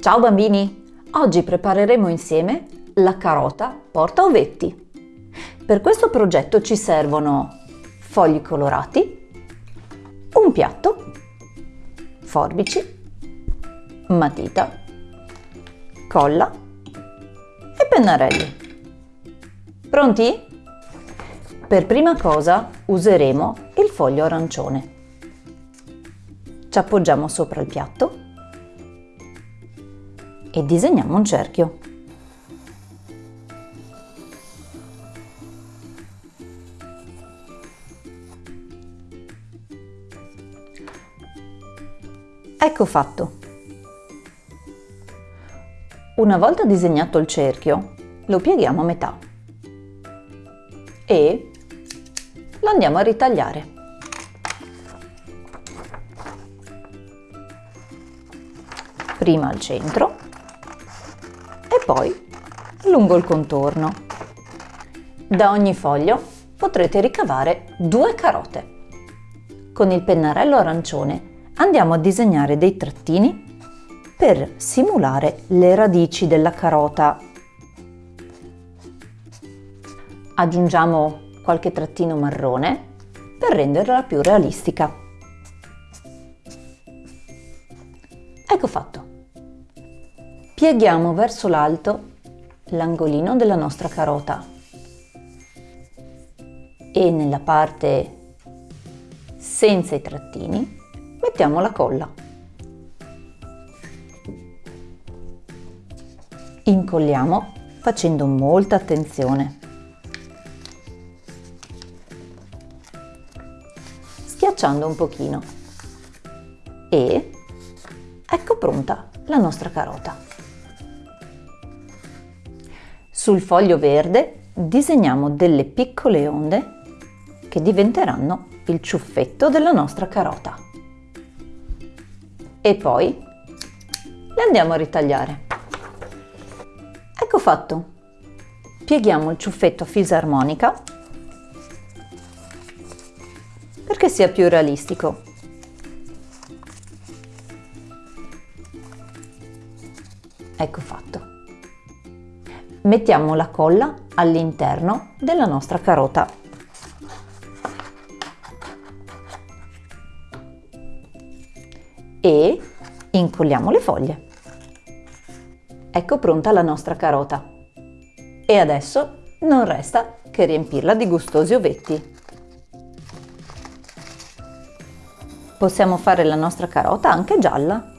Ciao bambini! Oggi prepareremo insieme la carota porta ovetti. Per questo progetto ci servono fogli colorati, un piatto, forbici, matita, colla e pennarelli. Pronti? Per prima cosa useremo il foglio arancione. Ci appoggiamo sopra il piatto e disegniamo un cerchio. Ecco fatto. Una volta disegnato il cerchio, lo pieghiamo a metà e lo andiamo a ritagliare. Prima al centro poi lungo il contorno. Da ogni foglio potrete ricavare due carote. Con il pennarello arancione andiamo a disegnare dei trattini per simulare le radici della carota. Aggiungiamo qualche trattino marrone per renderla più realistica. Ecco fatto. Pieghiamo verso l'alto l'angolino della nostra carota e nella parte senza i trattini mettiamo la colla. Incolliamo facendo molta attenzione. Schiacciando un pochino. E ecco pronta la nostra carota. Sul foglio verde disegniamo delle piccole onde che diventeranno il ciuffetto della nostra carota. E poi le andiamo a ritagliare. Ecco fatto. Pieghiamo il ciuffetto a fisarmonica perché sia più realistico. Ecco fatto mettiamo la colla all'interno della nostra carota. E incolliamo le foglie. Ecco pronta la nostra carota. E adesso non resta che riempirla di gustosi ovetti. Possiamo fare la nostra carota anche gialla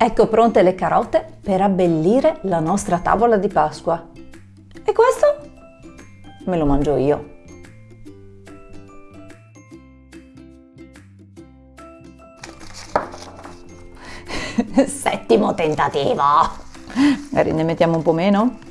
Ecco pronte le carote per abbellire la nostra tavola di Pasqua. E questo me lo mangio io. Settimo tentativo. Magari ne mettiamo un po' meno?